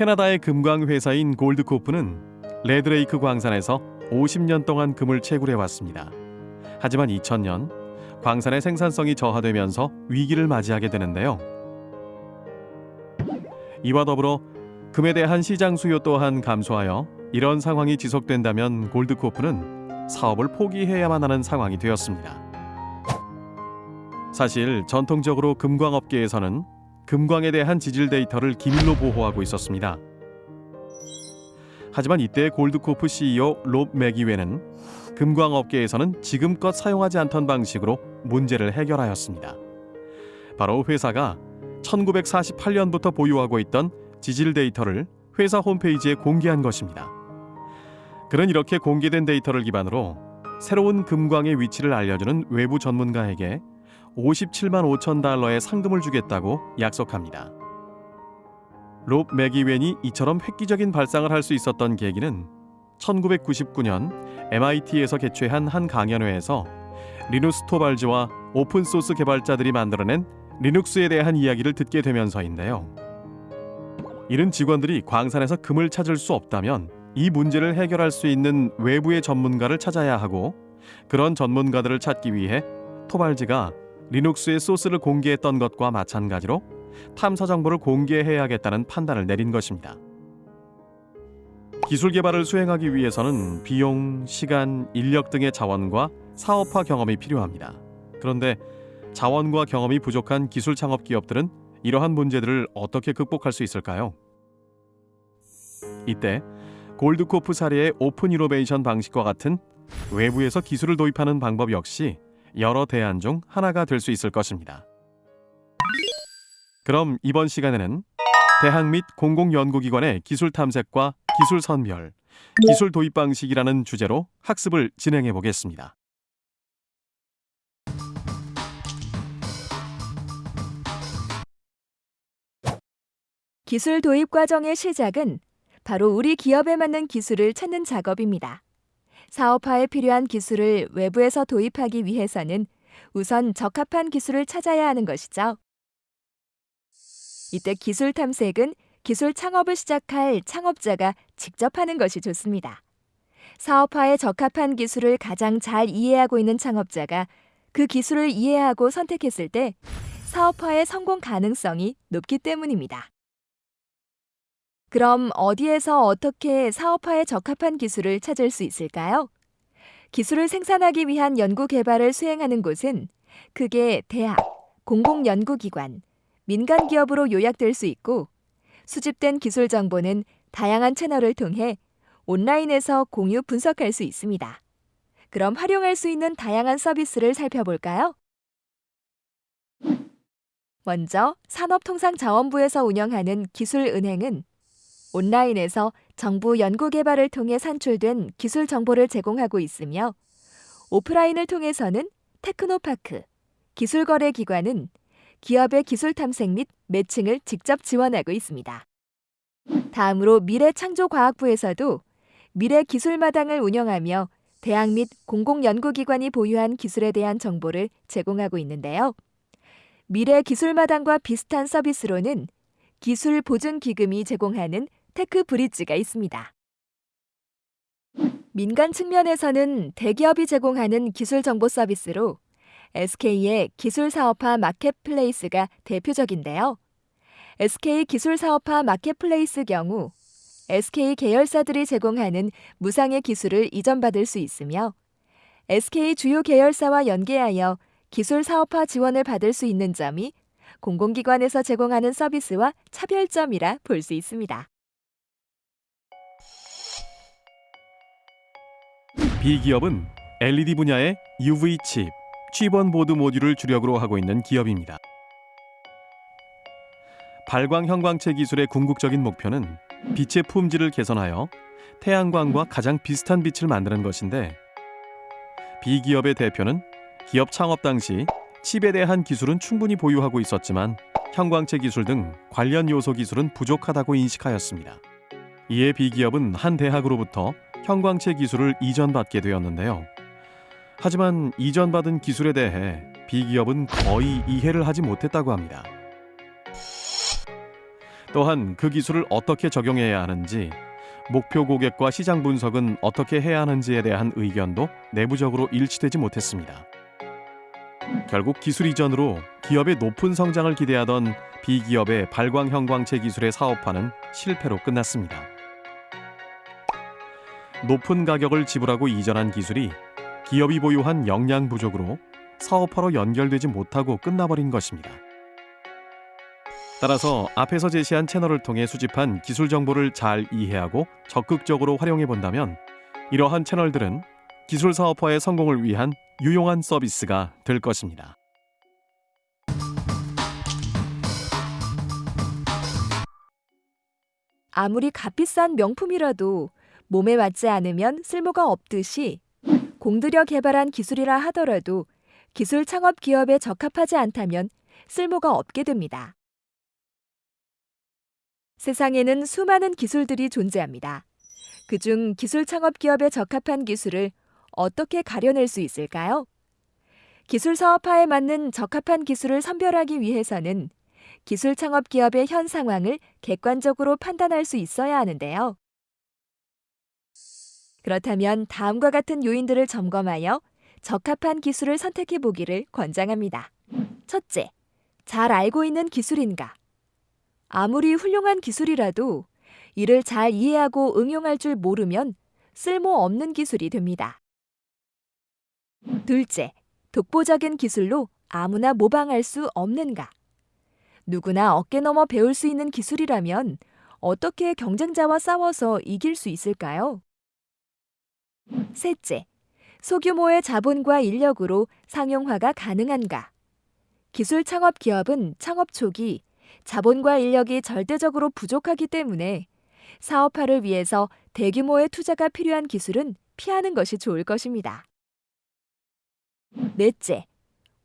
캐나다의 금광 회사인 골드코프는 레드레이크 광산에서 50년 동안 금을 채굴해 왔습니다. 하지만 2000년 광산의 생산성이 저하되면서 위기를 맞이하게 되는데요. 이와 더불어 금에 대한 시장 수요 또한 감소하여 이런 상황이 지속된다면 골드코프는 사업을 포기해야만 하는 상황이 되었습니다. 사실 전통적으로 금광업계에서는 금광에 대한 지질 데이터를 기밀로 보호하고 있었습니다. 하지만 이때 골드코프 CEO 롭 맥이웨는 금광 업계에서는 지금껏 사용하지 않던 방식으로 문제를 해결하였습니다. 바로 회사가 1948년부터 보유하고 있던 지질 데이터를 회사 홈페이지에 공개한 것입니다. 그는 이렇게 공개된 데이터를 기반으로 새로운 금광의 위치를 알려주는 외부 전문가에게 57만 5천 달러의 상금을 주겠다고 약속합니다. 롭 맥이웬이 이처럼 획기적인 발상을 할 수 있었던 계기는 1999년 MIT에서 개최한 한 강연회에서 리누스 토발즈와 open source 개발자들이 만들어낸 리눅스에 대한 이야기를 듣게 되면서인데요. 이른 직원들이 광산에서 금을 찾을 수 없다면 이 문제를 해결할 수 있는 외부의 전문가를 찾아야 하고 그런 전문가들을 찾기 위해 토발즈가 리눅스의 소스를 공개했던 것과 마찬가지로 탐사 정보를 공개해야겠다는 판단을 내린 것입니다. 기술 개발을 수행하기 위해서는 비용, 시간, 인력 등의 자원과 사업화 경험이 필요합니다. 그런데 자원과 경험이 부족한 기술 창업 기업들은 이러한 문제들을 어떻게 극복할 수 있을까요? 이때 골드코프 사례의 오픈 이노베이션 방식과 같은 외부에서 기술을 도입하는 방법 역시 여러 대안 중 하나가 될 수 있을 것입니다. 그럼 이번 시간에는 대학 및 공공연구기관의 기술 탐색과 기술 선별, 기술 도입 방식이라는 주제로 학습을 진행해 보겠습니다. 기술 도입 과정의 시작은 바로 우리 기업에 맞는 기술을 찾는 작업입니다. 사업화에 필요한 기술을 외부에서 도입하기 위해서는 우선 적합한 기술을 찾아야 하는 것이죠. 이때 기술 탐색은 기술 창업을 시작할 창업자가 직접 하는 것이 좋습니다. 사업화에 적합한 기술을 가장 잘 이해하고 있는 창업자가 그 기술을 이해하고 선택했을 때 사업화의 성공 가능성이 높기 때문입니다. 그럼 어디에서 어떻게 사업화에 적합한 기술을 찾을 수 있을까요? 기술을 생산하기 위한 연구 개발을 수행하는 곳은 크게 대학, 공공연구기관, 민간 기업으로 요약될 수 있고 수집된 기술 정보는 다양한 채널을 통해 온라인에서 공유 분석할 수 있습니다. 그럼 활용할 수 있는 다양한 서비스를 살펴볼까요? 먼저 산업통상자원부에서 운영하는 기술은행은 온라인에서 정부 연구개발을 통해 산출된 기술 정보를 제공하고 있으며 오프라인을 통해서는 테크노파크, 기술거래기관은 기업의 기술 탐색 및 매칭을 직접 지원하고 있습니다. 다음으로 미래창조과학부에서도 미래 기술마당을 운영하며 대학 및 공공연구기관이 보유한 기술에 대한 정보를 제공하고 있는데요. 미래 기술마당과 비슷한 서비스로는 기술 보증 기금이 제공하는 테크 브릿지가 있습니다. 민간 측면에서는 대기업이 제공하는 기술 정보 서비스로 SK의 기술 사업화 marketplace가 대표적인데요. SK 기술 사업화 marketplace 경우 SK 계열사들이 제공하는 무상의 기술을 이전받을 수 있으며 SK 주요 계열사와 연계하여 기술 사업화 지원을 받을 수 있는 점이 공공기관에서 제공하는 서비스와 차별점이라 볼 수 있습니다. B기업은 LED 분야의 UV 칩, chip on board 모듈을 주력으로 하고 있는 기업입니다. 발광 형광체 기술의 궁극적인 목표는 빛의 품질을 개선하여 태양광과 가장 비슷한 빛을 만드는 것인데 B기업의 대표는 기업 창업 당시 칩에 대한 기술은 충분히 보유하고 있었지만 형광체 기술 등 관련 요소 기술은 부족하다고 인식하였습니다. 이에 B기업은 한 대학으로부터 형광체 기술을 이전받게 되었는데요. 하지만 이전받은 기술에 대해 B기업은 거의 이해를 하지 못했다고 합니다. 또한 그 기술을 어떻게 적용해야 하는지, 목표 고객과 시장 분석은 어떻게 해야 하는지에 대한 의견도 내부적으로 일치되지 못했습니다. 결국 기술 이전으로 기업의 높은 성장을 기대하던 비기업의 발광 형광체 기술의 사업화는 실패로 끝났습니다. 높은 가격을 지불하고 이전한 기술이 기업이 보유한 역량 부족으로 사업화로 연결되지 못하고 끝나버린 것입니다. 따라서 앞에서 제시한 채널을 통해 수집한 기술 정보를 잘 이해하고 적극적으로 활용해 본다면 이러한 채널들은 기술 사업화의 성공을 위한 유용한 서비스가 될 것입니다. 아무리 값비싼 명품이라도 몸에 맞지 않으면 쓸모가 없듯이 공들여 개발한 기술이라 하더라도 기술 창업 기업에 적합하지 않다면 쓸모가 없게 됩니다. 세상에는 수많은 기술들이 존재합니다. 그중 기술 창업 기업에 적합한 기술을 어떻게 가려낼 수 있을까요? 기술 사업화에 맞는 적합한 기술을 선별하기 위해서는 기술 창업 기업의 현 상황을 객관적으로 판단할 수 있어야 하는데요. 그렇다면 다음과 같은 요인들을 점검하여 적합한 기술을 선택해 보기를 권장합니다. 첫째, 잘 알고 있는 기술인가? 아무리 훌륭한 기술이라도 이를 잘 이해하고 응용할 줄 모르면 쓸모없는 기술이 됩니다. 둘째, 독보적인 기술로 아무나 모방할 수 없는가? 누구나 어깨 넘어 배울 수 있는 기술이라면 어떻게 경쟁자와 싸워서 이길 수 있을까요? 셋째, 소규모의 자본과 인력으로 상용화가 가능한가? 기술 창업 기업은 창업 초기 자본과 인력이 절대적으로 부족하기 때문에 사업화를 위해서 대규모의 투자가 필요한 기술은 피하는 것이 좋을 것입니다. 넷째,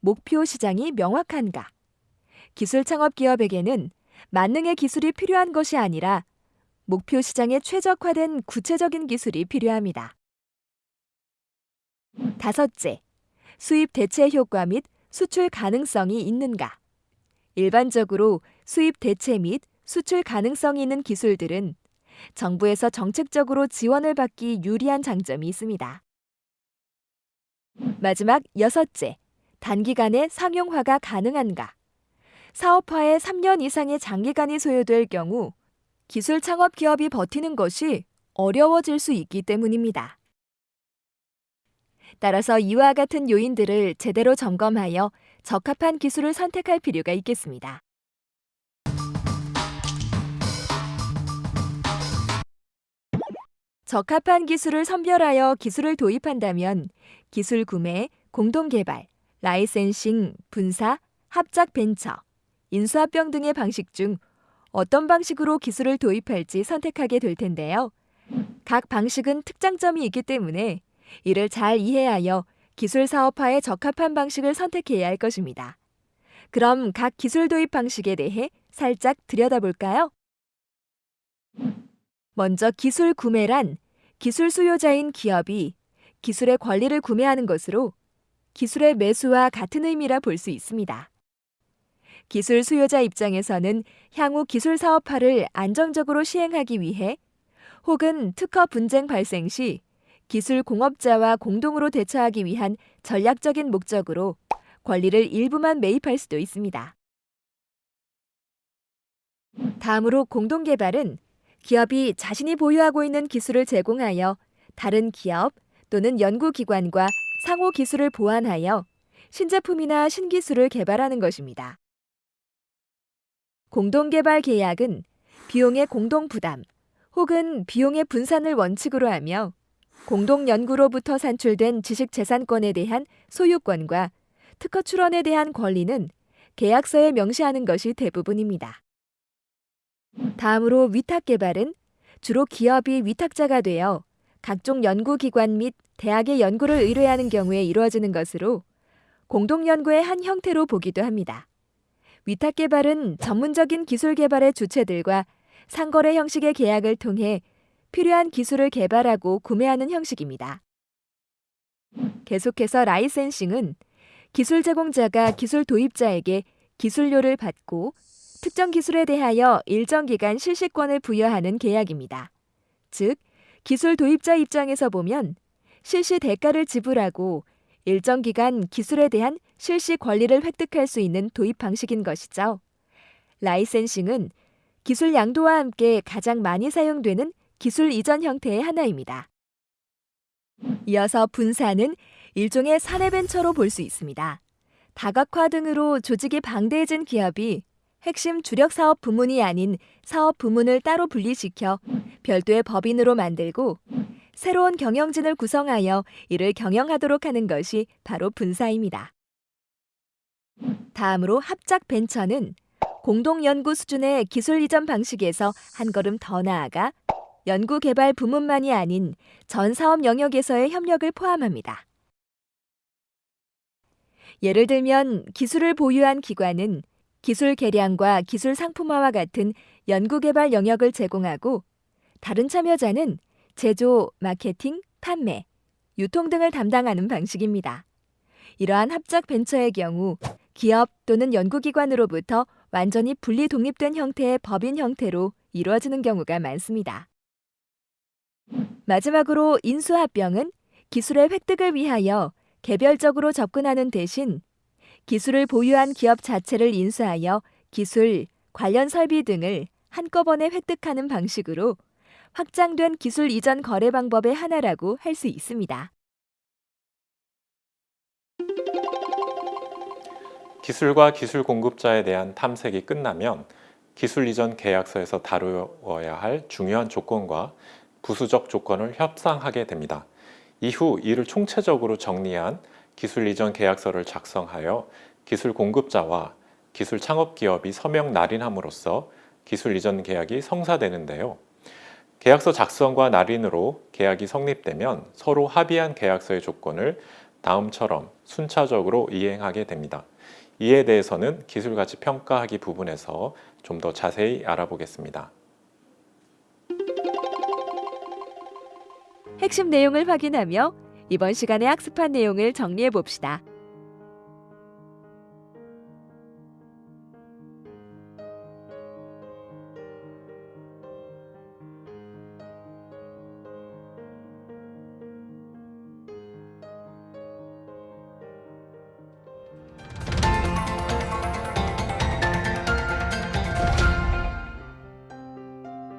목표 시장이 명확한가? 기술 창업 기업에게는 만능의 기술이 필요한 것이 아니라 목표 시장에 최적화된 구체적인 기술이 필요합니다. 다섯째, 수입 대체 효과 및 수출 가능성이 있는가? 일반적으로 수입 대체 및 수출 가능성이 있는 기술들은 정부에서 정책적으로 지원을 받기 유리한 장점이 있습니다. 마지막 여섯째, 단기간에 상용화가 가능한가? 사업화에 3년 이상의 장기간이 소요될 경우 기술 창업 기업이 버티는 것이 어려워질 수 있기 때문입니다. 따라서 이와 같은 요인들을 제대로 점검하여 적합한 기술을 선택할 필요가 있겠습니다. 적합한 기술을 선별하여 기술을 도입한다면 기술 구매, 공동 개발, 라이센싱, 분사, 합작 벤처, 인수합병 등의 방식 중 어떤 방식으로 기술을 도입할지 선택하게 될 텐데요. 각 방식은 특장점이 있기 때문에 이를 잘 이해하여 기술 사업화에 적합한 방식을 선택해야 할 것입니다. 그럼 각 기술 도입 방식에 대해 살짝 들여다볼까요? 먼저 기술 구매란 기술 수요자인 기업이 기술의 권리를 구매하는 것으로 기술의 매수와 같은 의미라 볼 수 있습니다. 기술 수요자 입장에서는 향후 기술 사업화를 안정적으로 시행하기 위해 혹은 특허 분쟁 발생 시 기술 공업자와 공동으로 대처하기 위한 전략적인 목적으로 권리를 일부만 매입할 수도 있습니다. 다음으로 공동개발은 기업이 자신이 보유하고 있는 기술을 제공하여 다른 기업 또는 연구기관과 상호 기술을 보완하여 신제품이나 신기술을 개발하는 것입니다. 공동개발 계약은 비용의 공동 부담 혹은 비용의 분산을 원칙으로 하며 공동연구로부터 산출된 지식재산권에 대한 소유권과 특허 출원에 대한 권리는 계약서에 명시하는 것이 대부분입니다. 다음으로 위탁 개발은 주로 기업이 위탁자가 되어 각종 연구기관 및 대학의 연구를 의뢰하는 경우에 이루어지는 것으로 공동연구의 한 형태로 보기도 합니다. 위탁 개발은 전문적인 기술 개발의 주체들과 상거래 형식의 계약을 통해 필요한 기술을 개발하고 구매하는 형식입니다. 계속해서 라이센싱은 기술 제공자가 기술 도입자에게 기술료를 받고 특정 기술에 대하여 일정 기간 실시권을 부여하는 계약입니다. 즉, 기술 도입자 입장에서 보면 실시 대가를 지불하고 일정 기간 기술에 대한 실시 권리를 획득할 수 있는 도입 방식인 것이죠. 라이센싱은 기술 양도와 함께 가장 많이 사용되는 기술 이전 형태의 하나입니다. 이어서 분사는 일종의 사내 벤처로 볼 수 있습니다. 다각화 등으로 조직이 방대해진 기업이 핵심 주력 사업 부문이 아닌 사업 부문을 따로 분리시켜 별도의 법인으로 만들고 새로운 경영진을 구성하여 이를 경영하도록 하는 것이 바로 분사입니다. 다음으로 합작 벤처는 공동 연구 수준의 기술 이전 방식에서 한 걸음 더 나아가 연구 개발 부문만이 아닌 전 사업 영역에서의 협력을 포함합니다. 예를 들면 기술을 보유한 기관은 기술 개량과 기술 상품화와 같은 연구 개발 영역을 제공하고 다른 참여자는 제조, 마케팅, 판매, 유통 등을 담당하는 방식입니다. 이러한 합작 벤처의 경우 기업 또는 연구기관으로부터 완전히 분리 독립된 형태의 법인 형태로 이루어지는 경우가 많습니다. 마지막으로 인수합병은 기술의 획득을 위하여 개별적으로 접근하는 대신 기술을 보유한 기업 자체를 인수하여 기술, 관련 설비 등을 한꺼번에 획득하는 방식으로 확장된 기술 이전 거래 방법의 하나라고 할 수 있습니다. 기술과 기술 공급자에 대한 탐색이 끝나면 기술 이전 계약서에서 다루어야 할 중요한 조건과 부수적 조건을 협상하게 됩니다. 이후 이를 총체적으로 정리한 기술 이전 계약서를 작성하여 기술 공급자와 기술 창업 기업이 서명 날인함으로써 기술 이전 계약이 성사되는데요. 계약서 작성과 날인으로 계약이 성립되면 서로 합의한 계약서의 조건을 다음처럼 순차적으로 이행하게 됩니다. 이에 대해서는 기술가치 평가하기 부분에서 좀 더 자세히 알아보겠습니다. 핵심 내용을 확인하며 이번 시간에 학습한 내용을 정리해 봅시다.